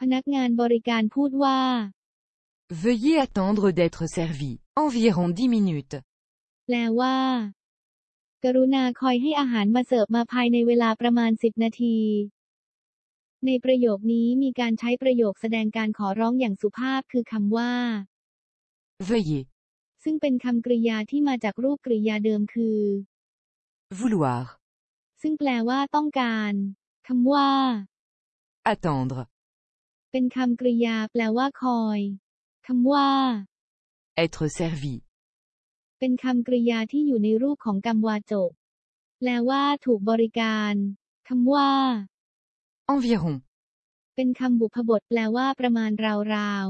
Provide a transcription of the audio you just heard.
พนักงานบริการพูดว่า Veuillez attendre d'être servi. Environ 10 minutes. แปลว่า กรุณาคอยให้อาหารมาเสิร์ฟมาภายในเวลาประมาณ 10 นาที ในประโยคนี้มีการใช้ประโยคแสดงการขอร้องอย่างสุภาพคือคำว่า Veuillez. ซึ่งเป็นคำกริยาที่มาจากรูปกริยาเดิมคือ Vouloir. ซึ่งแปลว่าต้องการ คำว่า Attendre. เป็นคำกริยาแปลว่าคอยคำว่า Être servi. เป็นคำกริยาที่อยู่ในรูปของกรรมวาจก แปลว่าถูกบริการคำว่า Environ. เป็นคำบุพบทแปลว่าประมาณราว